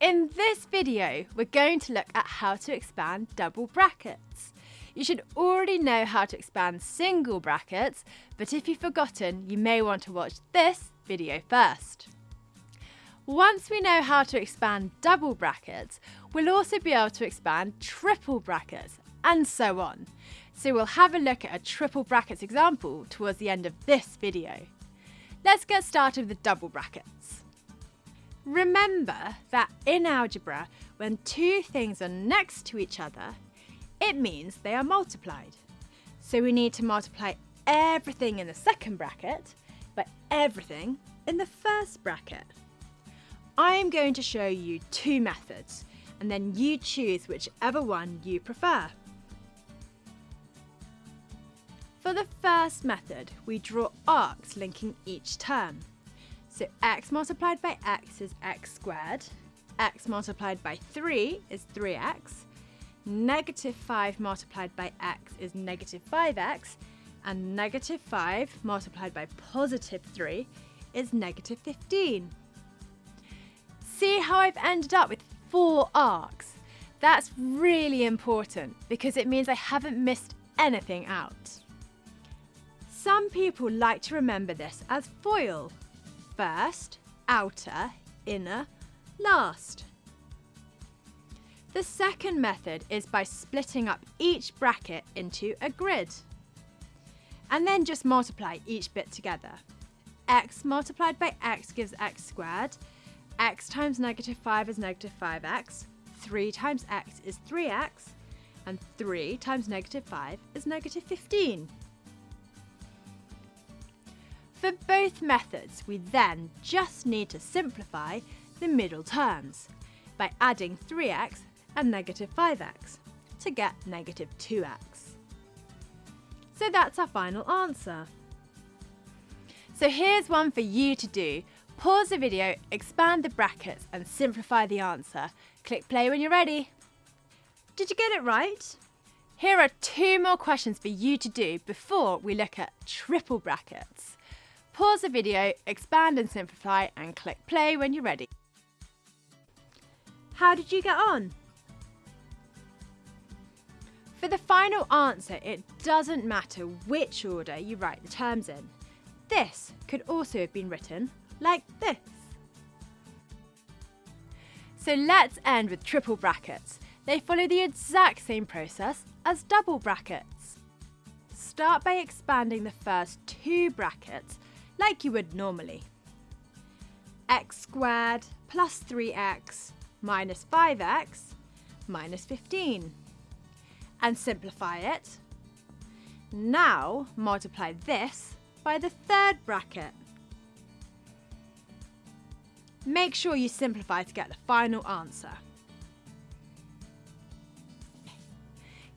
In this video, we're going to look at how to expand double brackets. You should already know how to expand single brackets, but if you've forgotten, you may want to watch this video first. Once we know how to expand double brackets, we'll also be able to expand triple brackets, and so on. So we'll have a look at a triple brackets example towards the end of this video. Let's get started with the double brackets. Remember that in algebra, when two things are next to each other, it means they are multiplied. So we need to multiply everything in the second bracket by everything in the first bracket. I'm going to show you two methods and then you choose whichever one you prefer. For the first method, we draw arcs linking each term. So x multiplied by x is x squared, x multiplied by 3 is 3x, negative 5 multiplied by x is negative 5x, and negative 5 multiplied by positive 3 is negative 15. See how I've ended up with four arcs? That's really important because it means I haven't missed anything out. Some people like to remember this as FOIL first, outer, inner, last. The second method is by splitting up each bracket into a grid. And then just multiply each bit together. x multiplied by x gives x squared, x times negative 5 is negative 5x, 3 times x is 3x, and 3 times negative 5 is negative 15. For both methods, we then just need to simplify the middle terms by adding 3x and negative 5x to get negative 2x. So that's our final answer. So here's one for you to do. Pause the video, expand the brackets and simplify the answer. Click play when you're ready. Did you get it right? Here are two more questions for you to do before we look at triple brackets. Pause the video, expand and simplify and click play when you're ready. How did you get on? For the final answer, it doesn't matter which order you write the terms in. This could also have been written like this. So let's end with triple brackets. They follow the exact same process as double brackets. Start by expanding the first two brackets like you would normally. x squared plus 3x minus 5x minus 15. And simplify it. Now multiply this by the third bracket. Make sure you simplify to get the final answer.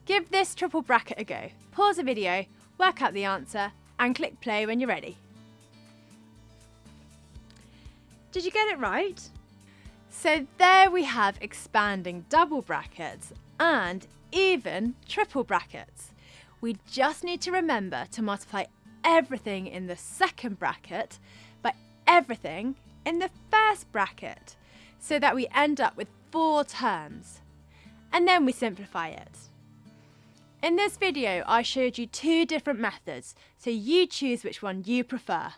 Give this triple bracket a go. Pause the video, work out the answer and click play when you're ready. Did you get it right? So there we have expanding double brackets and even triple brackets. We just need to remember to multiply everything in the second bracket by everything in the first bracket so that we end up with four terms. And then we simplify it. In this video, I showed you two different methods, so you choose which one you prefer.